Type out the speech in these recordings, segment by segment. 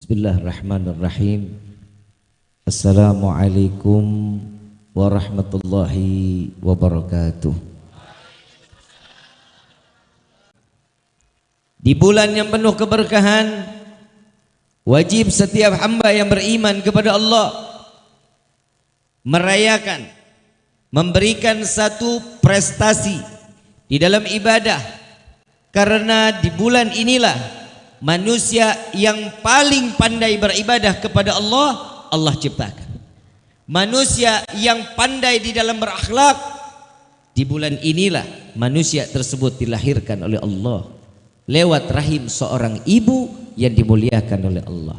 Bismillahirrahmanirrahim. Assalamualaikum warahmatullahi wabarakatuh. Di bulan yang penuh keberkahan Wajib setiap hamba yang beriman kepada Allah Merayakan Memberikan satu prestasi Di dalam ibadah. Karena di bulan inilah manusia yang paling pandai beribadah kepada Allah Allah ciptakan. Manusia yang pandai di dalam berakhlak di bulan inilah manusia tersebut dilahirkan oleh Allah. Lewat rahim seorang ibu yang dimuliakan oleh Allah.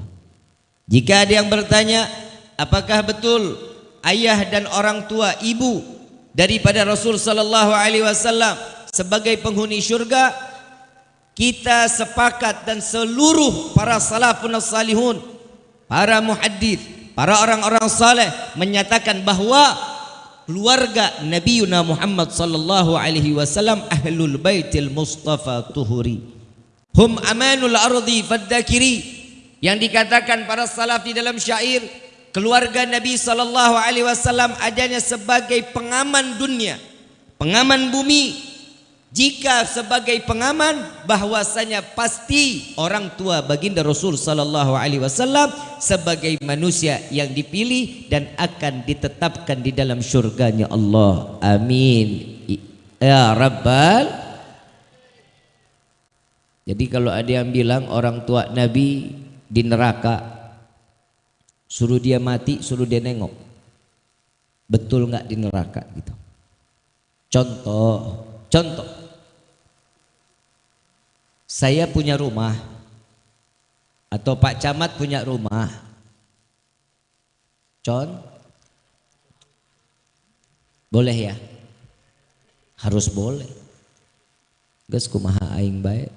Jika ada yang bertanya apakah betul ayah dan orang tua ibu daripada Rasul sallallahu alaihi wasallam sebagai penghuni syurga kita sepakat dan seluruh para salafun salihun para muhaddith para orang-orang saleh menyatakan bahawa keluarga Nabi Yuna Muhammad sallallahu alaihi wasallam ahlul baitil mustafa tuhuri. Hum amanul ardi faddakiri yang dikatakan para salaf di dalam syair keluarga Nabi sallallahu alaihi wasallam adanya sebagai pengaman dunia pengaman bumi jika sebagai pengaman bahwasanya pasti orang tua baginda Rasul sallallahu alaihi wasallam sebagai manusia yang dipilih dan akan ditetapkan di dalam syurganya Allah. Amin. Ya Rabbal Jadi kalau ada yang bilang orang tua Nabi di neraka suruh dia mati, suruh dia nengok. Betul nggak di neraka gitu. Contoh, contoh saya punya rumah atau Pak Camat punya rumah. Con, boleh ya? Harus boleh. Gus kumaha aing baik.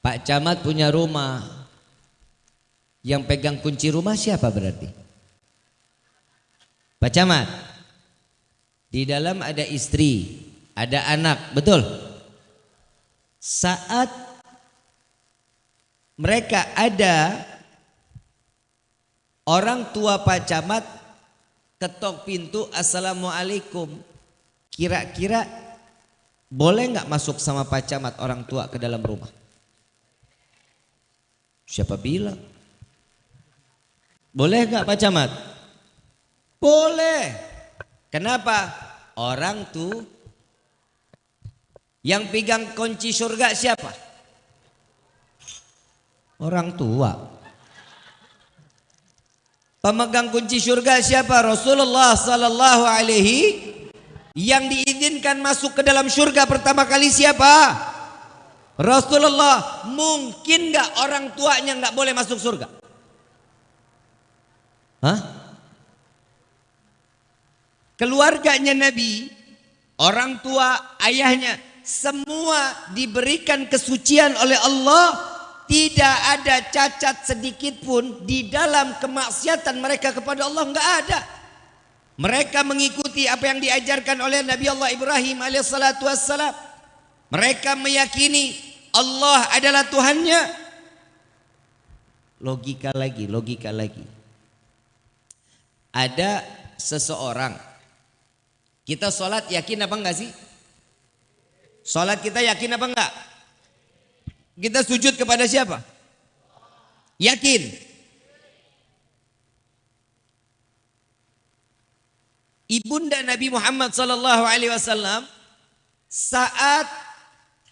Pak Camat punya rumah. Yang pegang kunci rumah siapa berarti? Pak Camat. Di dalam ada istri, ada anak, betul? Saat mereka ada orang tua Pak Camat ketok pintu Assalamualaikum. Kira-kira boleh nggak masuk sama Pak Camat orang tua ke dalam rumah? Siapa bilang? Boleh nggak Pak Camat? Boleh. Kenapa? Orang tuh yang pegang kunci surga siapa? Orang tua. Pemegang kunci surga siapa? Rasulullah sallallahu alaihi yang diizinkan masuk ke dalam surga pertama kali siapa? Rasulullah. Mungkin nggak orang tuanya nggak boleh masuk surga? Hah? Keluarganya Nabi, orang tua, ayahnya semua diberikan kesucian oleh Allah tidak ada cacat sedikit pun di dalam kemaksiatan mereka kepada Allah enggak ada. Mereka mengikuti apa yang diajarkan oleh Nabi Allah Ibrahim alaihissalatu wassalam. Mereka meyakini Allah adalah Tuhannya. Logika lagi logika lagi. Ada seseorang. Kita sholat yakin apa enggak sih Salat kita yakin apa enggak? Kita sujud kepada siapa? Yakin. Ibunda Nabi Muhammad sallallahu alaihi wasallam saat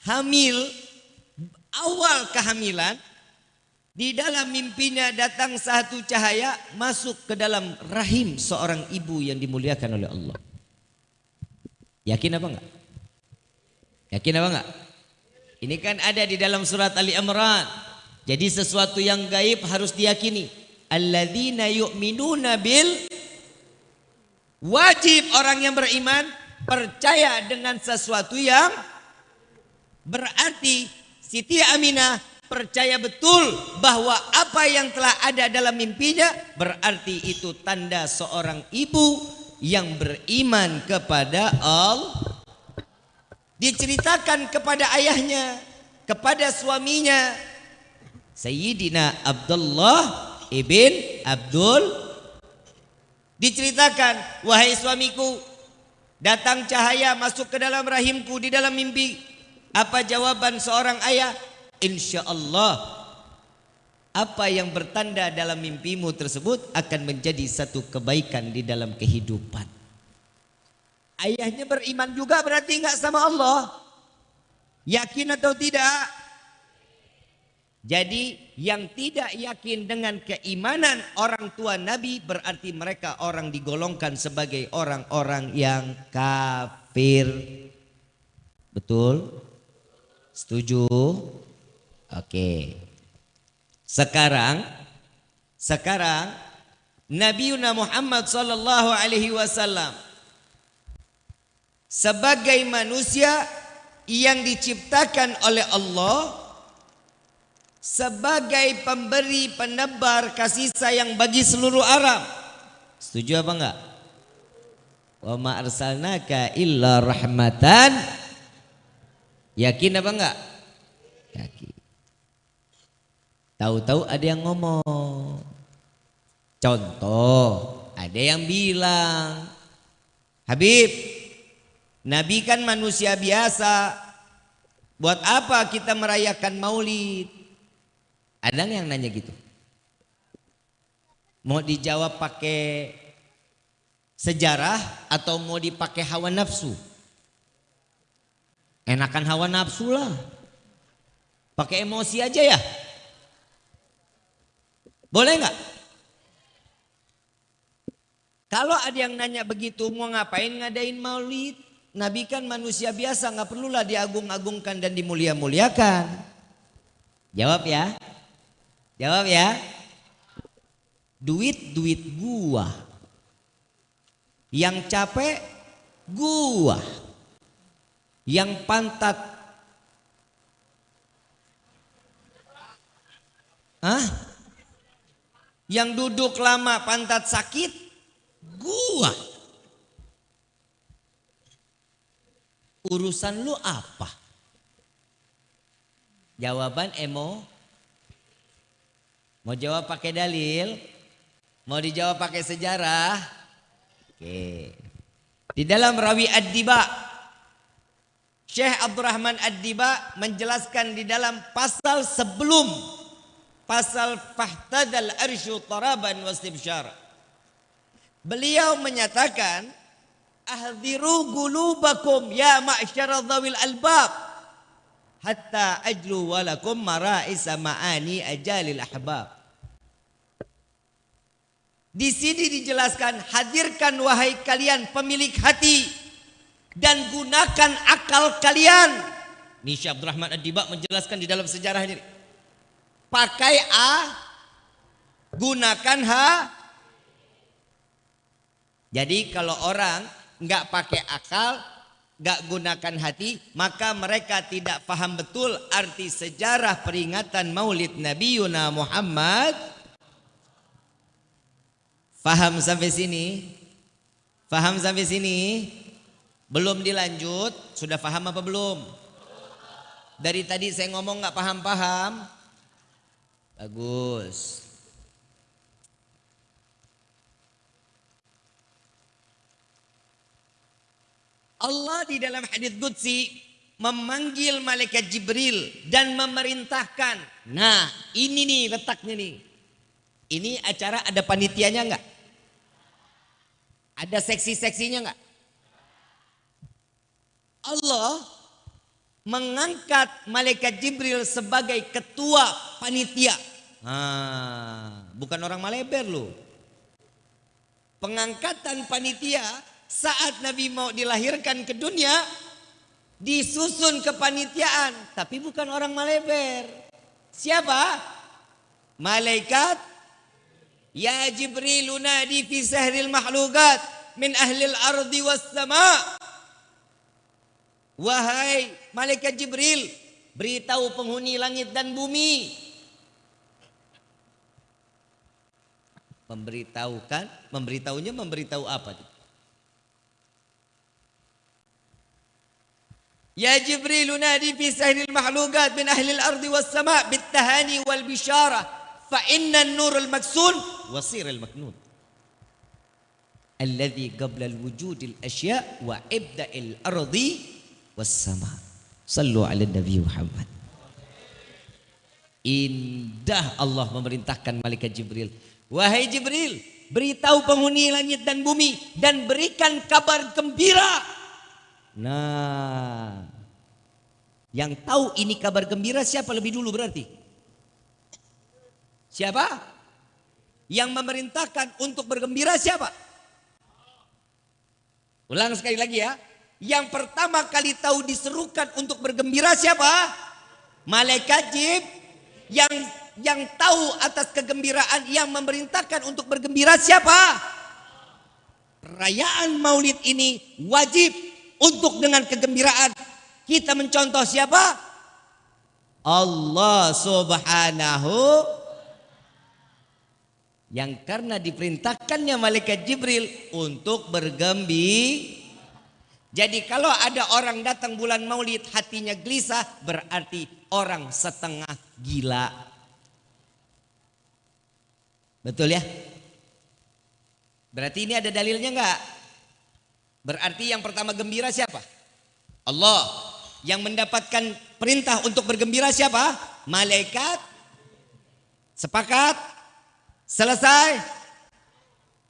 hamil awal kehamilan di dalam mimpinya datang satu cahaya masuk ke dalam rahim seorang ibu yang dimuliakan oleh Allah. Yakin apa enggak? Yakin apa enggak? Ini kan ada di dalam surat Ali Imran. Jadi sesuatu yang gaib harus diyakini. Alladzina yu'minuna bil wajib orang yang beriman percaya dengan sesuatu yang berarti Siti Aminah percaya betul bahwa apa yang telah ada dalam mimpinya berarti itu tanda seorang ibu yang beriman kepada Allah diceritakan kepada ayahnya kepada suaminya Sayyidina Abdullah ibn Abdul. Diceritakan wahai suamiku datang cahaya masuk ke dalam rahimku di dalam mimpi. Apa jawaban seorang ayah? Insya Allah apa yang bertanda dalam mimpimu tersebut akan menjadi satu kebaikan di dalam kehidupan. Ayahnya beriman juga berarti enggak sama Allah. Yakin atau tidak? Jadi yang tidak yakin dengan keimanan orang tua Nabi berarti mereka orang digolongkan sebagai orang-orang yang kafir. Betul? Setuju? Oke. Sekarang sekarang Nabi Muhammad sallallahu alaihi wasallam sebagai manusia yang diciptakan oleh Allah sebagai pemberi penebar kasih sayang bagi seluruh alam. Setuju apa enggak? Wa ma arsalnaka illa rahmatan. Yakin apa enggak? Yakin. Tahu-tahu ada yang ngomong. Contoh, ada yang bilang, Habib, Nabi kan manusia biasa. Buat apa kita merayakan maulid? Ada yang nanya gitu? Mau dijawab pakai sejarah atau mau dipakai hawa nafsu? Enakan hawa nafsu lah. Pakai emosi aja ya. Boleh nggak? Kalau ada yang nanya begitu mau ngapain ngadain maulid? Nabi kan manusia biasa nggak perlulah diagung-agungkan dan dimulia-muliakan. Jawab ya. Jawab ya. Duit-duit gua. Yang capek gua. Yang pantat Hah? Yang duduk lama pantat sakit gua. Urusan lu apa? Jawaban emo Mau jawab pakai dalil? Mau dijawab pakai sejarah? Oke. Di dalam rawi Ad-Diba Syekh Abdurrahman Ad-Diba menjelaskan di dalam pasal sebelum pasal fahtadal arsyu taraban wastibsyar. Beliau menyatakan gulubakum ya ma'syara dhawil albab hatta ajlu walakum mara'isa ma'ani ajalil ahbab. Di sini dijelaskan hadirkan wahai kalian pemilik hati dan gunakan akal kalian. Nisha Abdurrahman Ad-Diba menjelaskan di dalam sejarahnya. Pakai A, gunakan H. Jadi kalau orang nggak pakai akal, gak gunakan hati maka mereka tidak paham betul arti sejarah peringatan maulid Nabi Yuna Muhammad Faham sampai sini? Faham sampai sini? Belum dilanjut? Sudah paham apa belum? Dari tadi saya ngomong gak paham-paham? Bagus. Allah di dalam hadis Qudsi memanggil malaikat Jibril dan memerintahkan. Nah, ini nih letaknya nih. Ini acara ada panitianya enggak? Ada seksi-seksinya enggak? Allah mengangkat malaikat Jibril sebagai ketua panitia. Nah, bukan orang Maleber loh. Pengangkatan panitia saat Nabi mau dilahirkan ke dunia disusun kepanitiaan tapi bukan orang Maleber. Siapa? Malaikat Ya Jibril unadi fi sahril mahlukat min ahlil ardi was sama. Wahai malaikat Jibril, beritahu penghuni langit dan bumi. Memberitahukan, memberitahunya memberitahu apa? Ya Jibril nadi fi sahril mahlukat min ahli al-ardi was sama' bit tahani wal bishara fa inna an-nur al-maksun wasir al-maknun alladhi qabla al-wujud al-ashya wa ibda al-ardi was sama' sallu ala nabi Muhammad indah Allah memerintahkan malaikat Jibril. Wahai Jibril beritahu penghuni langit dan bumi dan berikan kabar gembira. Nah, yang tahu ini kabar gembira siapa lebih dulu berarti? Siapa? Yang memerintahkan untuk bergembira siapa? Ulang sekali lagi ya. Yang pertama kali tahu diserukan untuk bergembira siapa? Malaikat Jib. Yang yang tahu atas kegembiraan yang memerintahkan untuk bergembira siapa? Perayaan Maulid ini wajib untuk dengan kegembiraan kita mencontoh siapa? Allah Subhanahu yang karena diperintahkannya malaikat Jibril untuk bergembi. Jadi kalau ada orang datang bulan Maulid hatinya gelisah berarti orang setengah gila. Betul ya? Berarti ini ada dalilnya enggak? Berarti yang pertama gembira siapa? Allah. Yang mendapatkan perintah untuk bergembira siapa? Malaikat. Sepakat? Selesai?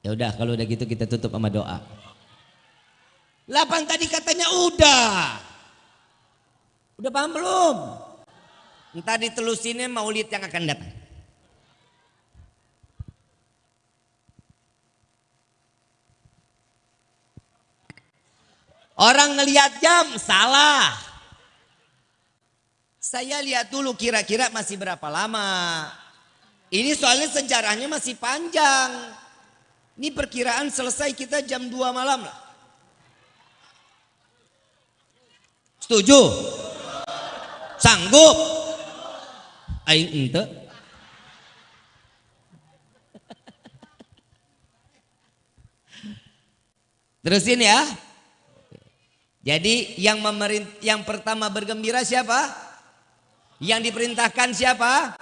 Ya udah kalau udah gitu kita tutup sama doa. Lapan tadi katanya udah. Udah paham belum? Entah ditelusinnya maulid yang akan datang. Orang ngelihat jam salah. Saya lihat dulu kira-kira masih berapa lama. Ini soalnya sejarahnya masih panjang. Ini perkiraan selesai kita jam 2 malam lah. Setuju? Sanggup? Aing ente. Terusin ya. Jadi yang memerint yang pertama bergembira siapa? Yang diperintahkan siapa?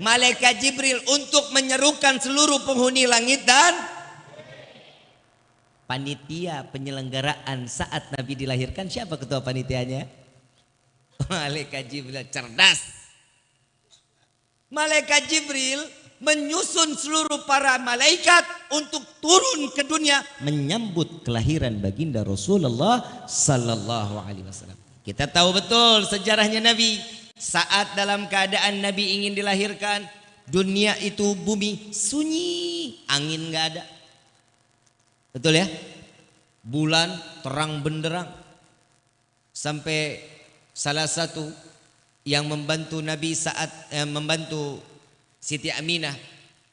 Malaikat Jibril untuk menyerukan seluruh penghuni langit dan panitia penyelenggaraan saat Nabi dilahirkan siapa ketua panitianya? Malaikat Jibril cerdas. Malaikat Jibril menyusun seluruh para malaikat untuk turun ke dunia menyambut kelahiran baginda Rasulullah sallallahu alaihi wasallam. Kita tahu betul sejarahnya Nabi saat dalam keadaan Nabi ingin dilahirkan dunia itu bumi sunyi, angin nggak ada. Betul ya? Bulan terang benderang. Sampai salah satu yang membantu Nabi saat eh, membantu Siti Aminah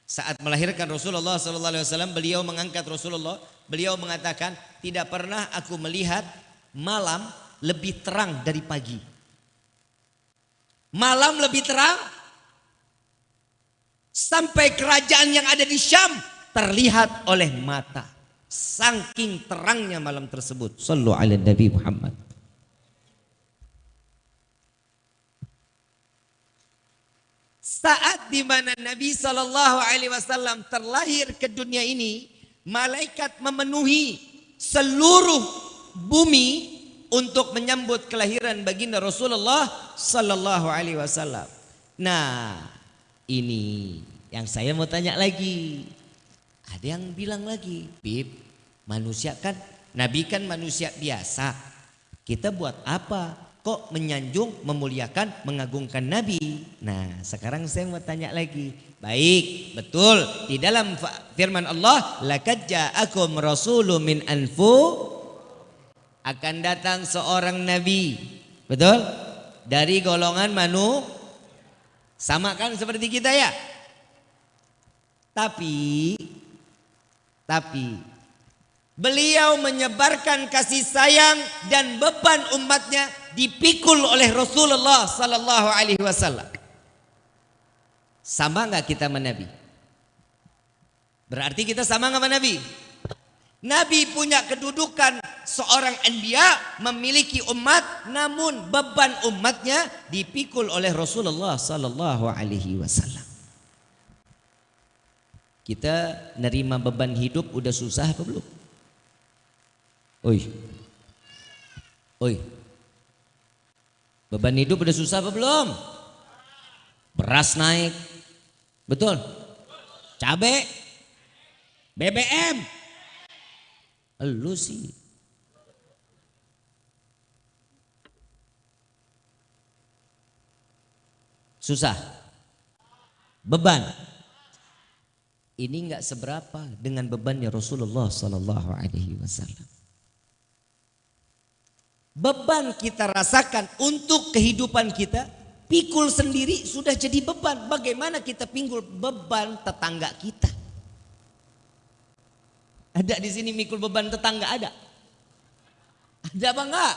saat melahirkan Rasulullah wasallam beliau mengangkat Rasulullah beliau mengatakan tidak pernah aku melihat malam lebih terang dari pagi malam lebih terang. Sampai kerajaan yang ada di Syam terlihat oleh mata. Saking terangnya malam tersebut. Sallu ala nabi Muhammad. Saat di mana Nabi Shallallahu Alaihi Wasallam terlahir ke dunia ini, malaikat memenuhi seluruh bumi untuk menyambut kelahiran baginda Rasulullah Sallallahu Alaihi Wasallam. Nah, ini yang saya mau tanya lagi. Ada yang bilang lagi, Bib, manusia kan, Nabi kan manusia biasa. Kita buat apa? kok menyanjung, memuliakan, mengagungkan Nabi. Nah, sekarang saya mau tanya lagi. Baik, betul. Di dalam firman Allah, "Laqad ja'akum rasulun min anfu" akan datang seorang nabi. Betul? Dari golongan manu sama kan seperti kita ya? Tapi tapi beliau menyebarkan kasih sayang dan beban umatnya dipikul oleh Rasulullah sallallahu alaihi wasallam. Sama nggak kita sama? Berarti kita sama nggak sama? Nabi punya kedudukan seorang anbiya memiliki umat namun beban umatnya dipikul oleh Rasulullah sallallahu alaihi wasallam. Kita nerima beban hidup udah susah apa belum? Oi. Oi. Beban hidup udah susah apa belum? Beras naik. Betul? Cabe. BBM. Lu sih. Susah. Beban. Ini enggak seberapa dengan bebannya Rasulullah Sallallahu Alaihi Wasallam. Beban kita rasakan untuk kehidupan kita, pikul sendiri sudah jadi beban. Bagaimana kita pinggul beban tetangga kita? Ada di sini mikul beban tetangga ada? Ada apa enggak?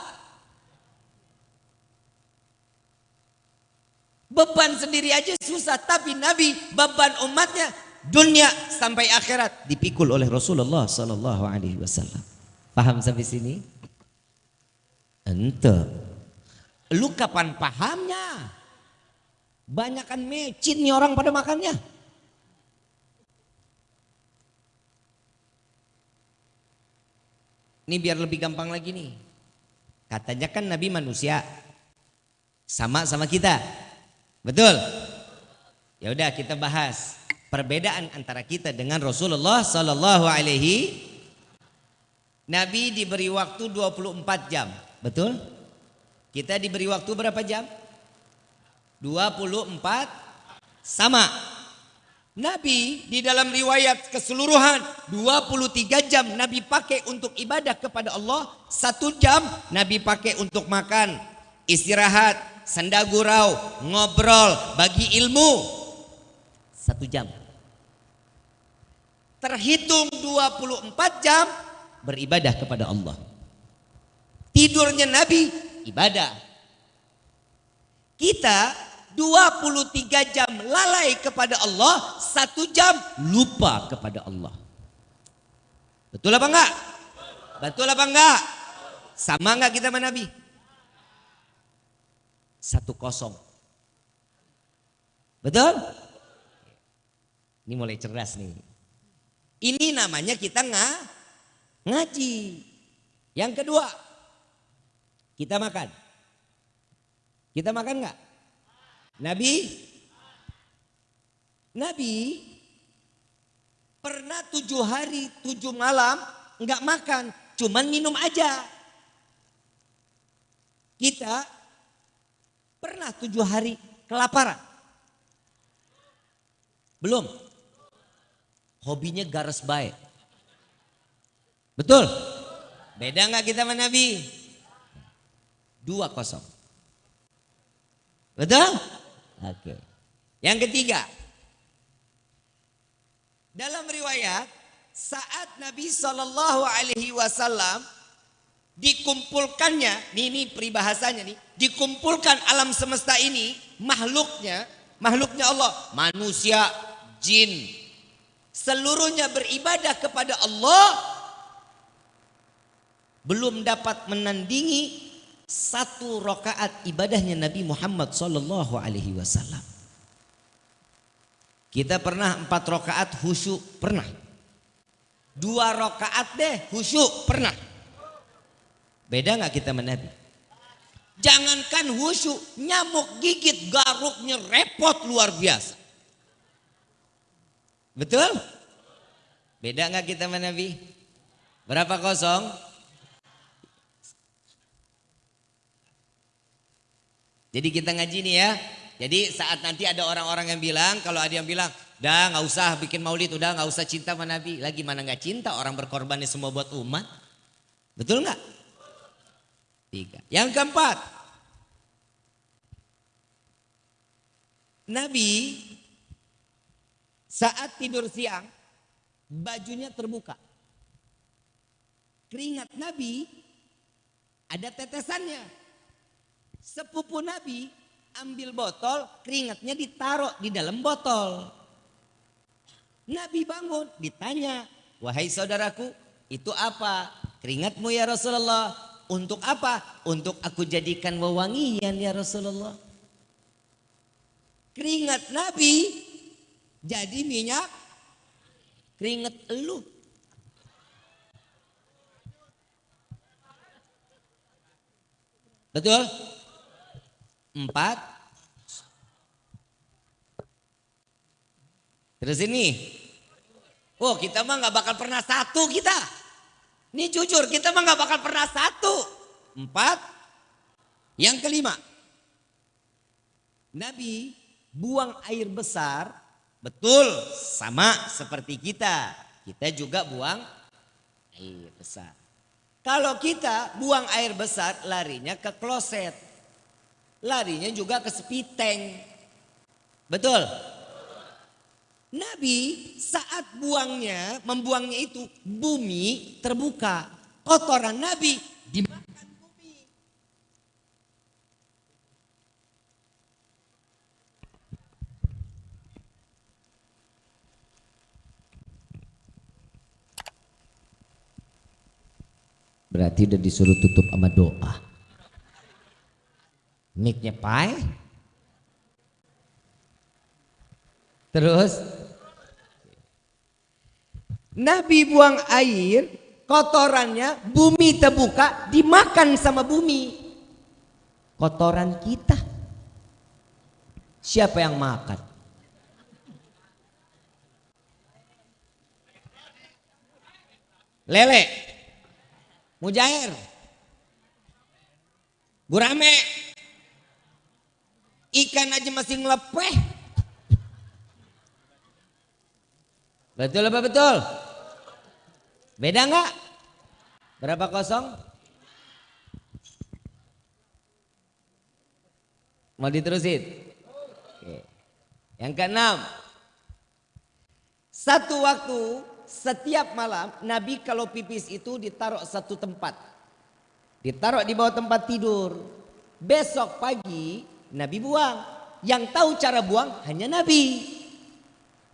Beban sendiri aja susah, tapi Nabi beban umatnya dunia sampai akhirat dipikul oleh Rasulullah sallallahu alaihi wasallam. Paham sampai sini? Ente. Lu kapan pahamnya? Banyakan mecin nih orang pada makannya. Ini biar lebih gampang lagi nih. Katanya kan Nabi manusia. Sama sama kita. Betul? Ya udah kita bahas perbedaan antara kita dengan Rasulullah sallallahu alaihi Nabi diberi waktu 24 jam. Betul? Kita diberi waktu berapa jam? 24 sama. Nabi di dalam riwayat keseluruhan 23 jam Nabi pakai untuk ibadah kepada Allah. Satu jam Nabi pakai untuk makan, istirahat, senda gurau, ngobrol, bagi ilmu. Satu jam. Terhitung 24 jam beribadah kepada Allah. Tidurnya Nabi ibadah. Kita 23 jam lalai kepada Allah, satu jam lupa kepada Allah. Betul apa enggak? Betul apa enggak? Sama enggak kita sama Nabi? Satu kosong. Betul? Ini mulai cerdas nih. Ini namanya kita nga, ngaji. Yang kedua, kita makan. Kita makan enggak? Nabi Nabi pernah tujuh hari tujuh malam nggak makan, cuman minum aja. Kita pernah tujuh hari kelaparan. Belum. Hobinya garas baik. Betul? Beda nggak kita sama Nabi? Dua kosong. Betul? Oke. Yang ketiga. Dalam riwayat saat Nabi Shallallahu Alaihi Wasallam dikumpulkannya, nih ini peribahasanya nih, dikumpulkan alam semesta ini makhluknya, makhluknya Allah, manusia, jin, seluruhnya beribadah kepada Allah, belum dapat menandingi satu rokaat ibadahnya Nabi Muhammad Sallallahu Alaihi Wasallam. Kita pernah empat rokaat khusyuk pernah. Dua rokaat deh khusyuk pernah. Beda nggak kita menabi? Jangankan khusyuk, nyamuk gigit garuknya repot luar biasa. Betul? Beda nggak kita menabi? Berapa kosong? Jadi kita ngaji nih ya. Jadi saat nanti ada orang-orang yang bilang, kalau ada yang bilang, dah nggak usah bikin maulid, udah nggak usah cinta sama Nabi. Lagi mana nggak cinta orang berkorban semua buat umat. Betul nggak? Tiga. Yang keempat, Nabi saat tidur siang, bajunya terbuka. Keringat Nabi ada tetesannya. Sepupu Nabi ambil botol, keringatnya ditaruh di dalam botol. Nabi bangun, ditanya, wahai saudaraku, Itu apa? Keringatmu ya Rasulullah. Untuk apa? Untuk aku jadikan wewangian ya Rasulullah. Keringat Nabi jadi minyak keringat elu. Betul? Empat. Terus ini. Oh kita mah nggak bakal pernah satu kita. Ini jujur kita mah nggak bakal pernah satu. Empat. Yang kelima. Nabi buang air besar, betul sama seperti kita. Kita juga buang air besar. Kalau kita buang air besar larinya ke kloset. Larinya juga ke sepiteng. Betul? Nabi saat buangnya, membuangnya itu bumi terbuka. Kotoran Nabi dimakan bumi. Berarti udah disuruh tutup sama doa. Miknya pai. Terus Nabi buang air, kotorannya bumi terbuka dimakan sama bumi. Kotoran kita. Siapa yang makan? Lele. Mujair. Gurame. Ikan aja masih ngelepeh. Betul apa betul? Beda nggak? Berapa kosong? Mau diterusin? Oke. Yang keenam. Satu waktu setiap malam Nabi kalau pipis itu ditaruh satu tempat. Ditaruh di bawah tempat tidur. Besok pagi Nabi buang. Yang tahu cara buang hanya Nabi.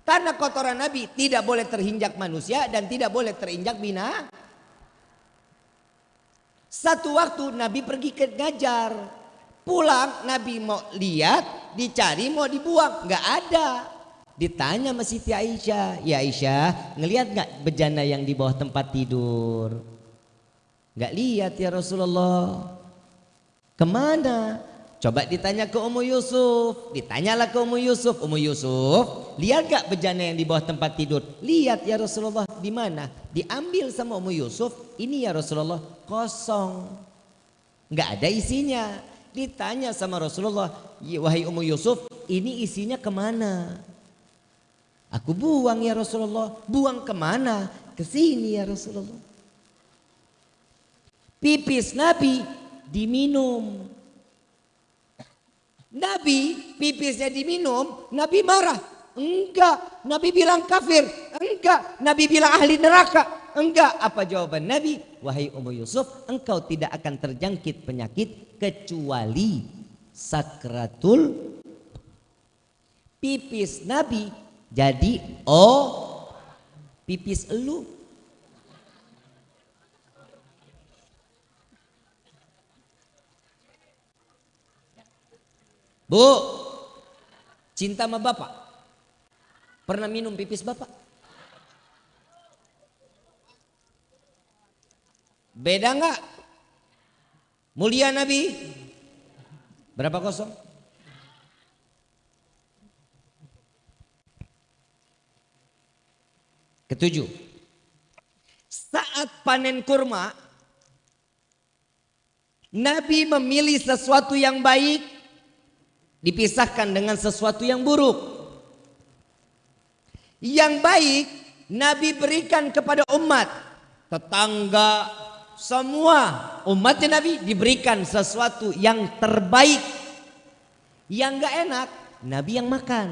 Karena kotoran Nabi tidak boleh terinjak manusia dan tidak boleh terinjak bina. Satu waktu Nabi pergi ke ngajar. Pulang Nabi mau lihat, dicari mau dibuang. Nggak ada. Ditanya sama Siti Aisyah. Ya Aisyah ngelihat nggak bejana yang di bawah tempat tidur? Nggak lihat ya Rasulullah. Ke mana? Coba ditanya ke Ummu Yusuf, ditanyalah ke Ummu Yusuf, Ummu Yusuf, lihat gak bejana yang di bawah tempat tidur? Lihat ya Rasulullah, di mana? Diambil sama Ummu Yusuf, ini ya Rasulullah kosong. Nggak ada isinya. Ditanya sama Rasulullah, ya, wahai Ummu Yusuf, ini isinya ke mana? Aku buang ya Rasulullah, buang ke mana? Ke sini ya Rasulullah. Pipis Nabi diminum Nabi pipisnya diminum, Nabi marah. Enggak, Nabi bilang kafir. Enggak, Nabi bilang ahli neraka. Enggak, apa jawaban Nabi? Wahai Ummu Yusuf, engkau tidak akan terjangkit penyakit kecuali sakratul pipis Nabi jadi oh pipis elu Bu, cinta sama bapak. Pernah minum pipis bapak? Beda nggak? Mulia Nabi? Berapa kosong? Ketujuh. Saat panen kurma, Nabi memilih sesuatu yang baik dipisahkan dengan sesuatu yang buruk. Yang baik Nabi berikan kepada umat, tetangga, semua umatnya Nabi diberikan sesuatu yang terbaik. Yang gak enak, Nabi yang makan.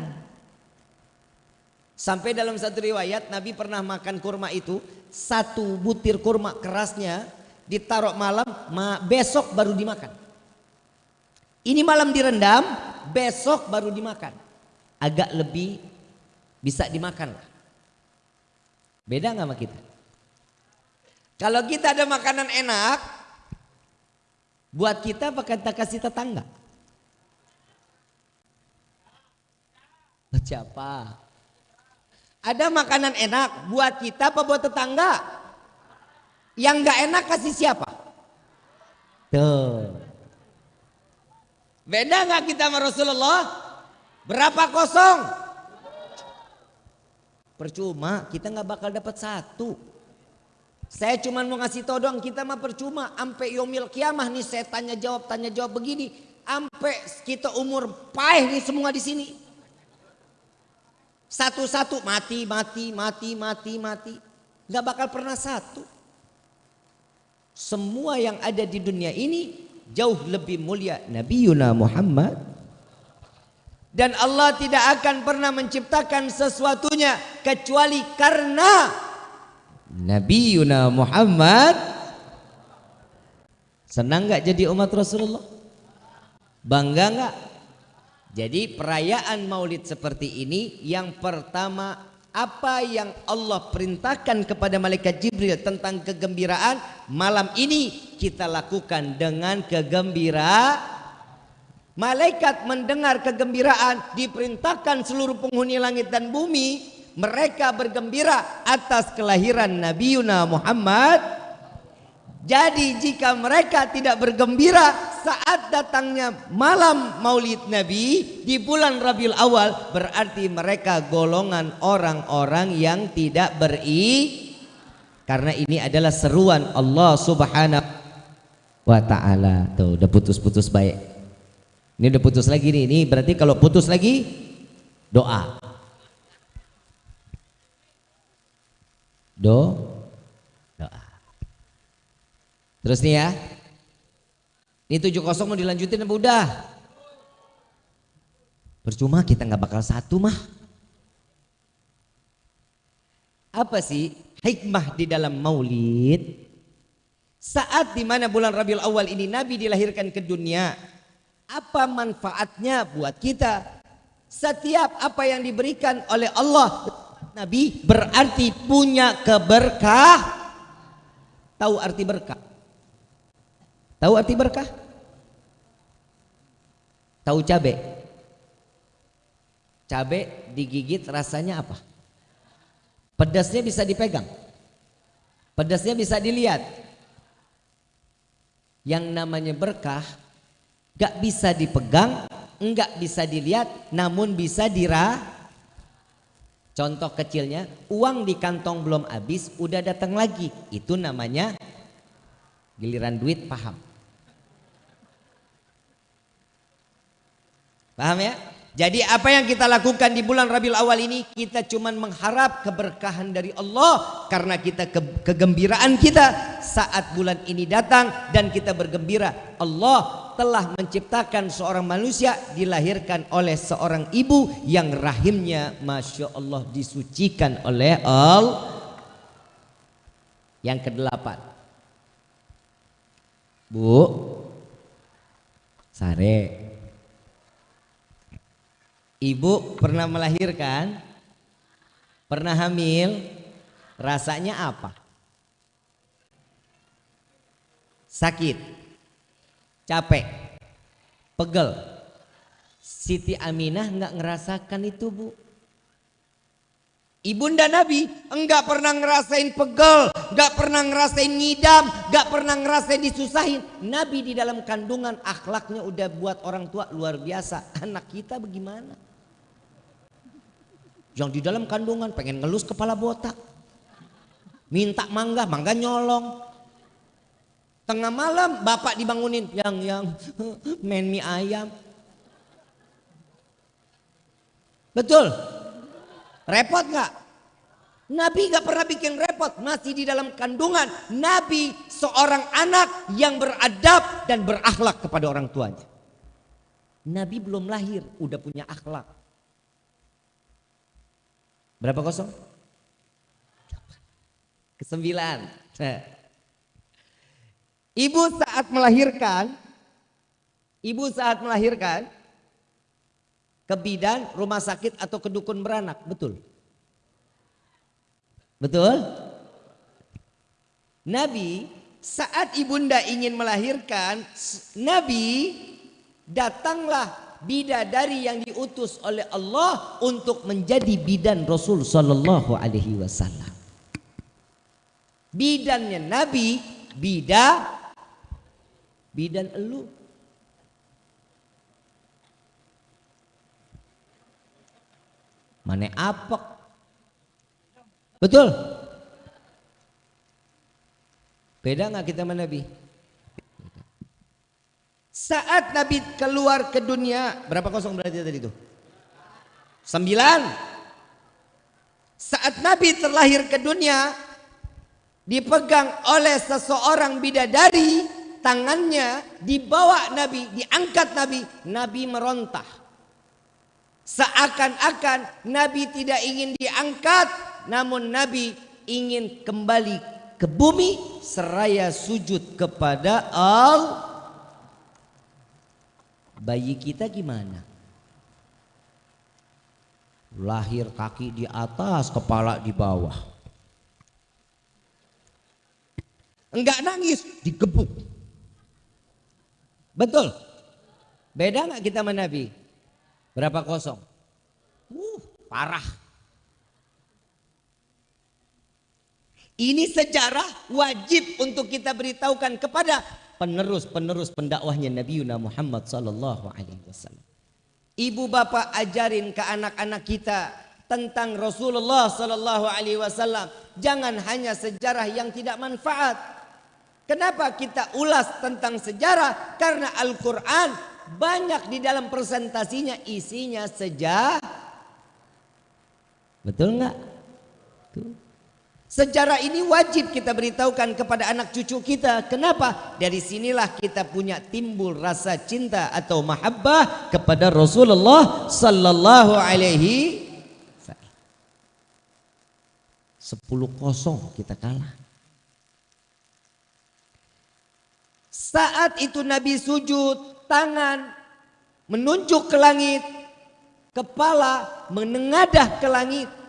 Sampai dalam satu riwayat Nabi pernah makan kurma itu satu butir kurma kerasnya ditaruh malam, besok baru dimakan. Ini malam direndam, besok baru dimakan. Agak lebih bisa dimakan lah. Beda nggak sama kita? Kalau kita ada makanan enak, buat kita apa kita kasih tetangga? Siapa? Ada makanan enak buat kita apa buat tetangga? Yang nggak enak kasih siapa? Tuh. Beda nggak kita sama Rasulullah? Berapa kosong? Percuma, kita nggak bakal dapat satu. Saya cuma mau ngasih tau doang, kita mah percuma. Sampai yomil kiamah nih saya tanya jawab, tanya jawab begini. Sampai kita umur paeh nih semua di sini. Satu-satu mati, mati, mati, mati, mati. Gak bakal pernah satu. Semua yang ada di dunia ini jauh lebih mulia Nabi Yuna Muhammad. Dan Allah tidak akan pernah menciptakan sesuatunya kecuali karena Nabi Yuna Muhammad. Senang gak jadi umat Rasulullah? Bangga gak? Jadi perayaan maulid seperti ini yang pertama apa yang Allah perintahkan kepada malaikat Jibril tentang kegembiraan malam ini kita lakukan dengan kegembiraan. Malaikat mendengar kegembiraan diperintahkan seluruh penghuni langit dan bumi mereka bergembira atas kelahiran Nabi Muhammad jadi jika mereka tidak bergembira saat datangnya malam maulid Nabi di bulan Rabiul Awal berarti mereka golongan orang-orang yang tidak beri karena ini adalah seruan Allah Subhanahu wa taala. Tuh udah putus-putus baik. Ini udah putus lagi nih. Ini berarti kalau putus lagi doa. Do Terus nih ya. Ini tujuh kosong mau dilanjutin apa udah? Percuma kita nggak bakal satu mah. Apa sih hikmah di dalam maulid? Saat di mana bulan Rabiul Awal ini Nabi dilahirkan ke dunia, apa manfaatnya buat kita? Setiap apa yang diberikan oleh Allah Nabi berarti punya keberkah. Tahu arti berkah? Tahu arti berkah? Tahu cabe? Cabe digigit rasanya apa? Pedasnya bisa dipegang. Pedasnya bisa dilihat. Yang namanya berkah gak bisa dipegang, enggak bisa dilihat, namun bisa dirah. Contoh kecilnya, uang di kantong belum habis, udah datang lagi. Itu namanya giliran duit paham. Paham ya? Jadi apa yang kita lakukan di bulan Rabiul Awal ini kita cuma mengharap keberkahan dari Allah karena kita ke kegembiraan kita saat bulan ini datang dan kita bergembira. Allah telah menciptakan seorang manusia dilahirkan oleh seorang ibu yang rahimnya Masya Allah disucikan oleh Allah yang kedelapan. Bu Sare Ibu pernah melahirkan? Pernah hamil? Rasanya apa? Sakit? Capek? Pegel? Siti Aminah nggak ngerasakan itu bu. Ibunda Nabi enggak pernah ngerasain pegel, enggak pernah ngerasain ngidam, enggak pernah ngerasain disusahin. Nabi di dalam kandungan akhlaknya udah buat orang tua luar biasa. Anak kita bagaimana? Yang di dalam kandungan pengen ngelus kepala botak. Minta mangga, mangga nyolong. Tengah malam bapak dibangunin, yang yang main mie ayam. Betul? Repot nggak? Nabi gak pernah bikin repot, masih di dalam kandungan. Nabi seorang anak yang beradab dan berakhlak kepada orang tuanya. Nabi belum lahir, udah punya akhlak. Berapa kosong? Kesembilan. Ibu saat melahirkan, ibu saat melahirkan, ke bidan, rumah sakit atau ke dukun beranak, betul? Betul? Nabi saat ibunda ingin melahirkan, Nabi datanglah bidadari yang diutus oleh Allah untuk menjadi bidan Rasul sallallahu alaihi wasallam. Bidannya Nabi, bida bidan elu. Mana apek? Betul? Beda nggak kita sama Nabi? Saat Nabi keluar ke dunia, berapa kosong berarti tadi itu? Sembilan. Saat Nabi terlahir ke dunia, dipegang oleh seseorang bidadari, tangannya dibawa Nabi, diangkat Nabi, Nabi merontah. Seakan-akan Nabi tidak ingin diangkat, namun Nabi ingin kembali ke bumi seraya sujud kepada al bayi kita gimana? Lahir kaki di atas kepala di bawah. Enggak nangis digebuk. Betul? Beda nggak kita sama Nabi? Berapa kosong? Uh parah. Ini sejarah wajib untuk kita beritahukan kepada penerus-penerus pendakwahnya Nabi Muhammad sallallahu alaihi wasallam. Ibu bapak ajarin ke anak-anak kita tentang Rasulullah sallallahu alaihi wasallam. Jangan hanya sejarah yang tidak manfaat. Kenapa kita ulas tentang sejarah? Karena Al-Qur'an banyak di dalam presentasinya isinya sejarah. Betul nggak? Tuh. Sejarah ini wajib kita beritahukan kepada anak cucu kita. Kenapa? Dari sinilah kita punya timbul rasa cinta atau mahabbah kepada Rasulullah sallallahu alaihi Sepuluh kosong kita kalah. Saat itu Nabi sujud, tangan menunjuk ke langit, kepala menengadah ke langit.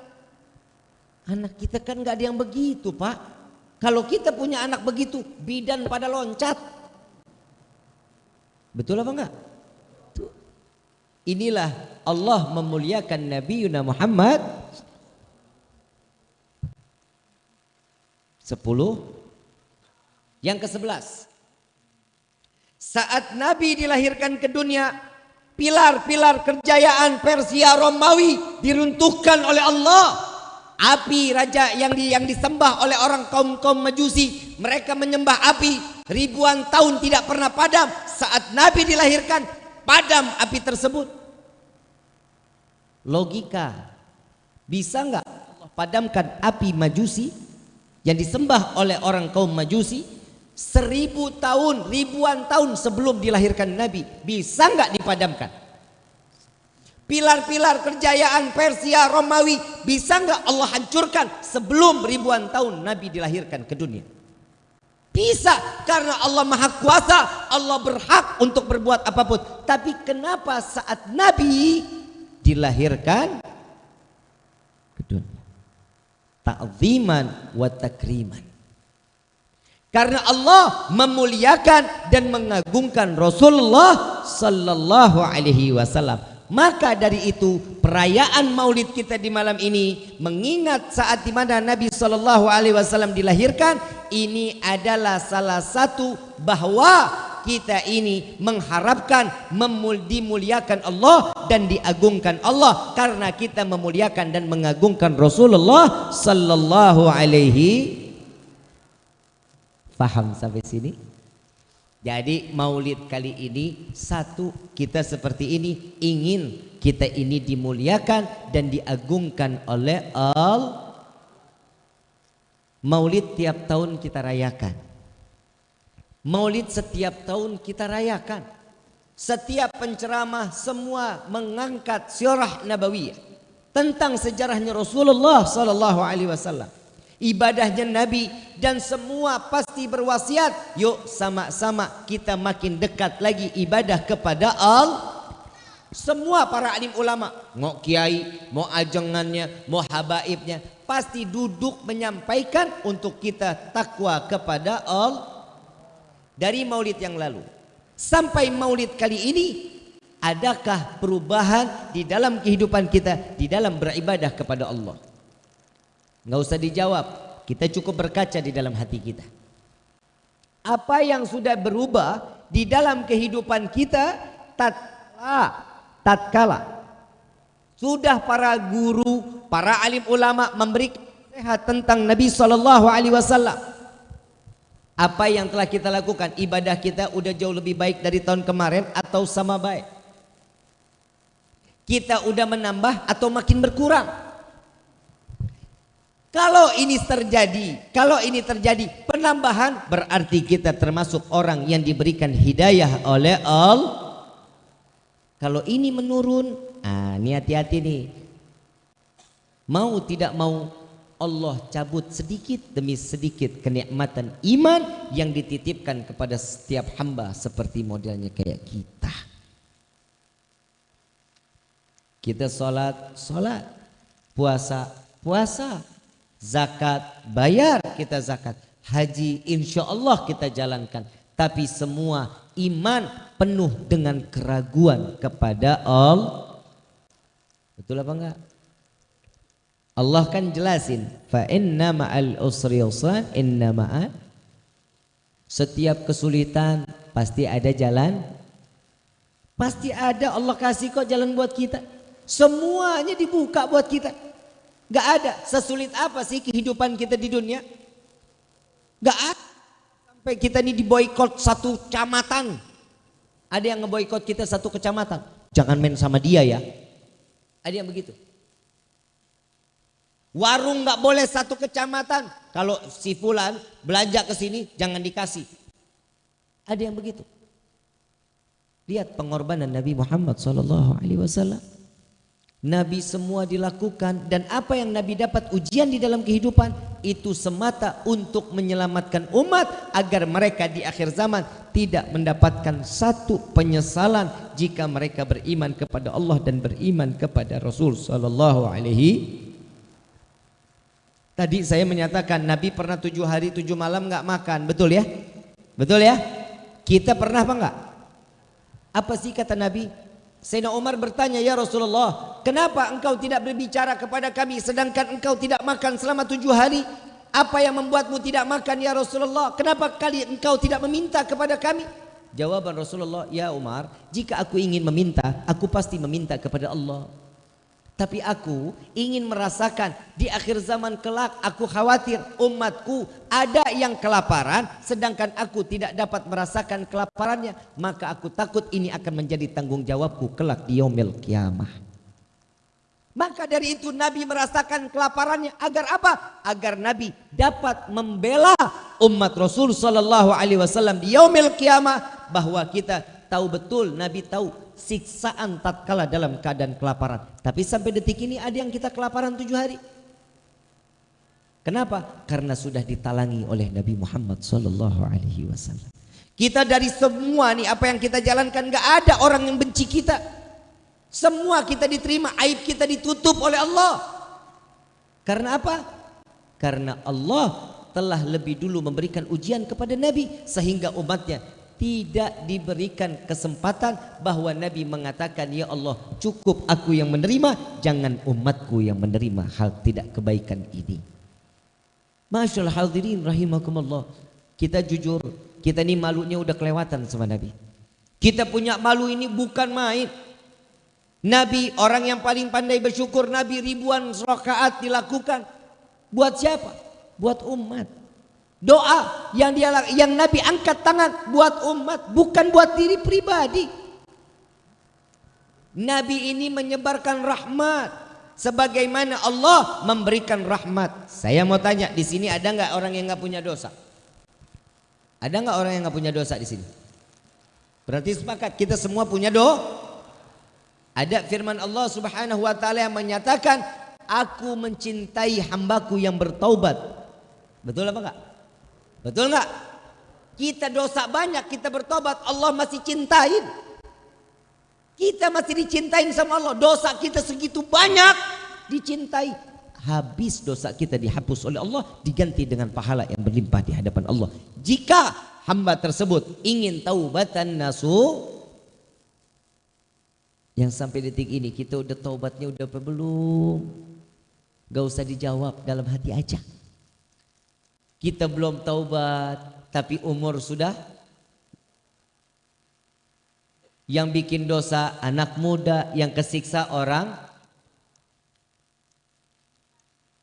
Anak kita kan nggak ada yang begitu pak. Kalau kita punya anak begitu, bidan pada loncat. Betul apa enggak? Inilah Allah memuliakan Nabi Yuna Muhammad. Sepuluh. Yang ke sebelas. Saat Nabi dilahirkan ke dunia, pilar-pilar kerjayaan Persia Romawi diruntuhkan oleh Allah api raja yang di, yang disembah oleh orang kaum-kaum majusi mereka menyembah api. Ribuan tahun tidak pernah padam saat Nabi dilahirkan padam api tersebut. Logika bisa nggak padamkan api majusi yang disembah oleh orang kaum majusi seribu tahun ribuan tahun sebelum dilahirkan Nabi bisa nggak dipadamkan Pilar-pilar kerjayaan Persia, Romawi bisa nggak Allah hancurkan sebelum ribuan tahun Nabi dilahirkan ke dunia? Bisa karena Allah Maha Kuasa, Allah berhak untuk berbuat apa pun. Tapi kenapa saat Nabi dilahirkan ke dunia? Ta'ziman wa takriman. Karena Allah memuliakan dan mengagungkan Rasulullah sallallahu alaihi wasallam. Maka dari itu perayaan Maulid kita di malam ini mengingat saat di mana Nabi Shallallahu Alaihi Wasallam dilahirkan ini adalah salah satu bahwa kita ini mengharapkan dimuliakan Allah dan diagungkan Allah karena kita memuliakan dan mengagungkan Rasulullah Sallallahu Alaihi Faham sampai sini? Jadi maulid kali ini satu kita seperti ini ingin kita ini dimuliakan dan diagungkan oleh Allah. Maulid tiap tahun kita rayakan. Maulid setiap tahun kita rayakan. Setiap penceramah semua mengangkat syarah nabawiyah tentang sejarahnya Rasulullah sallallahu alaihi wasallam ibadahnya Nabi dan semua pasti berwasiat yuk sama-sama kita makin dekat lagi ibadah kepada Allah semua para alim ulama mau kiai mau ajangannya mau habaibnya pasti duduk menyampaikan untuk kita takwa kepada Allah dari maulid yang lalu sampai maulid kali ini adakah perubahan di dalam kehidupan kita di dalam beribadah kepada Allah nggak usah dijawab kita cukup berkaca di dalam hati kita apa yang sudah berubah di dalam kehidupan kita tatkala tatkala sudah para guru, para alim ulama memberi nasihat tentang Nabi sallallahu alaihi wasallam. Apa yang telah kita lakukan? Ibadah kita udah jauh lebih baik dari tahun kemarin atau sama baik? Kita udah menambah atau makin berkurang? Kalau ini terjadi, kalau ini terjadi penambahan berarti kita termasuk orang yang diberikan hidayah oleh Allah. Kalau ini menurun Ah, ini hati-hati nih. Mau tidak mau Allah cabut sedikit demi sedikit kenikmatan iman yang dititipkan kepada setiap hamba seperti modelnya kayak kita. Kita sholat, sholat, puasa, puasa, zakat, bayar kita zakat, haji insya Allah kita jalankan. Tapi semua iman penuh dengan keraguan kepada Allah Betul apa enggak? Allah kan jelasin, fa inna ma'al usri yusran, inna ma'al setiap kesulitan pasti ada jalan. Pasti ada Allah kasih kok jalan buat kita. Semuanya dibuka buat kita. Gak ada sesulit apa sih kehidupan kita di dunia? Gak ada. Sampai kita ini diboykot satu kecamatan. Ada yang ngeboykot kita satu kecamatan. Jangan main sama dia ya. Ada yang begitu. Warung nggak boleh satu kecamatan. Kalau si Fulan belanja ke sini jangan dikasih. Ada yang begitu. Lihat pengorbanan Nabi Muhammad Sallallahu Alaihi Wasallam. Nabi semua dilakukan dan apa yang Nabi dapat ujian di dalam kehidupan itu semata untuk menyelamatkan umat agar mereka di akhir zaman tidak mendapatkan satu penyesalan jika mereka beriman kepada Allah dan beriman kepada Rasul sallallahu alaihi Tadi saya menyatakan Nabi pernah tujuh hari tujuh malam nggak makan, betul ya? Betul ya? Kita pernah apa enggak? Apa sih kata Nabi? Sayyidina Umar bertanya, Ya Rasulullah, kenapa engkau tidak berbicara kepada kami sedangkan engkau tidak makan selama tujuh hari? Apa yang membuatmu tidak makan ya Rasulullah? Kenapa kali engkau tidak meminta kepada kami? Jawaban Rasulullah, Ya Umar, jika aku ingin meminta, aku pasti meminta kepada Allah. Tapi aku ingin merasakan di akhir zaman kelak aku khawatir umatku ada yang kelaparan sedangkan aku tidak dapat merasakan kelaparannya. Maka aku takut ini akan menjadi tanggung jawabku kelak di yaumil kiamah. Maka dari itu Nabi merasakan kelaparannya agar apa? Agar Nabi dapat membela umat Rasul sallallahu alaihi wasallam di yaumil kiamah bahwa kita tahu betul Nabi tahu siksaan tatkala dalam keadaan kelaparan. Tapi sampai detik ini ada yang kita kelaparan tujuh hari. Kenapa? Karena sudah ditalangi oleh Nabi Muhammad Sallallahu Alaihi Wasallam. Kita dari semua nih apa yang kita jalankan nggak ada orang yang benci kita. Semua kita diterima, aib kita ditutup oleh Allah. Karena apa? Karena Allah telah lebih dulu memberikan ujian kepada Nabi sehingga umatnya tidak diberikan kesempatan bahwa Nabi mengatakan ya Allah cukup aku yang menerima jangan umatku yang menerima hal tidak kebaikan ini. Masyaallah hadirin rahimakumullah. Kita jujur kita ini malunya udah kelewatan sama Nabi. Kita punya malu ini bukan main. Nabi orang yang paling pandai bersyukur Nabi ribuan rakaat dilakukan. Buat siapa? buat umat Doa yang dia yang Nabi angkat tangan buat umat bukan buat diri pribadi. Nabi ini menyebarkan rahmat sebagaimana Allah memberikan rahmat. Saya mau tanya di sini ada nggak orang yang nggak punya dosa? Ada nggak orang yang nggak punya dosa di sini? Berarti sepakat kita semua punya doa. Ada firman Allah Subhanahu wa taala yang menyatakan, "Aku mencintai hambaku yang bertaubat." Betul apa enggak? Betul nggak? Kita dosa banyak, kita bertobat, Allah masih cintain. Kita masih dicintain sama Allah. Dosa kita segitu banyak dicintai. habis dosa kita dihapus oleh Allah diganti dengan pahala yang berlimpah di hadapan Allah jika hamba tersebut ingin taubatan nasu yang sampai detik ini kita udah taubatnya udah apa belum gak usah dijawab dalam hati aja kita belum taubat tapi umur sudah yang bikin dosa anak muda yang kesiksa orang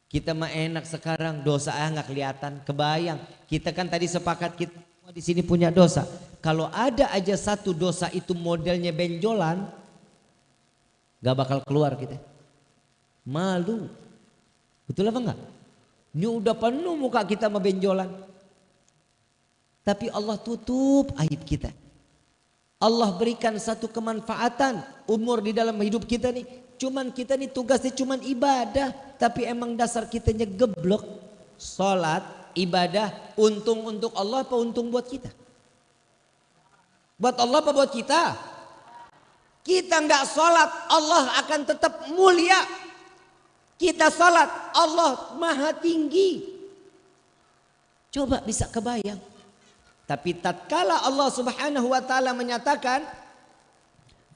kita mah enak sekarang dosa ah nggak kelihatan, kebayang. Kita kan tadi sepakat kita di sini punya dosa. Kalau ada aja satu dosa itu modelnya benjolan, nggak bakal keluar kita. Malu, betul apa enggak? Ini udah penuh muka kita sama benjolan. Tapi Allah tutup aib kita. Allah berikan satu kemanfaatan umur di dalam hidup kita nih Cuman kita ini tugasnya cuman ibadah, tapi emang dasar kitanya geblok. Salat, ibadah, untung untuk Allah apa untung buat kita? Buat Allah apa buat kita? Kita nggak sholat, Allah akan tetap mulia. Kita salat, Allah maha tinggi. Coba bisa kebayang. Tapi tatkala Allah Subhanahu wa taala menyatakan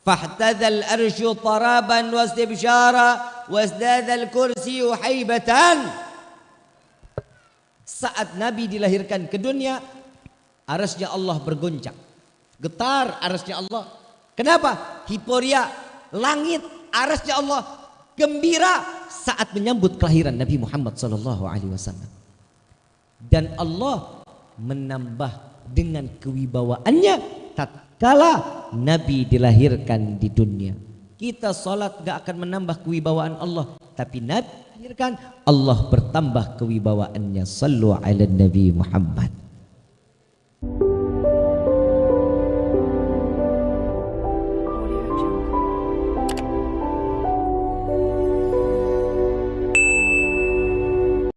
fahtadzal arsyu taraban wastibsyara wazdadzal kursiyyu haibatan saat Nabi dilahirkan ke dunia arasnya Allah bergoncang getar arasnya Allah kenapa hiporia langit arasnya Allah gembira saat menyambut kelahiran Nabi Muhammad sallallahu alaihi wasallam dan Allah menambah dengan kewibawaannya tatkala Nabi dilahirkan di dunia. Kita sholat gak akan menambah kewibawaan Allah. Tapi Nabi dilahirkan Allah bertambah kewibawaannya. Sallu ala Nabi Muhammad.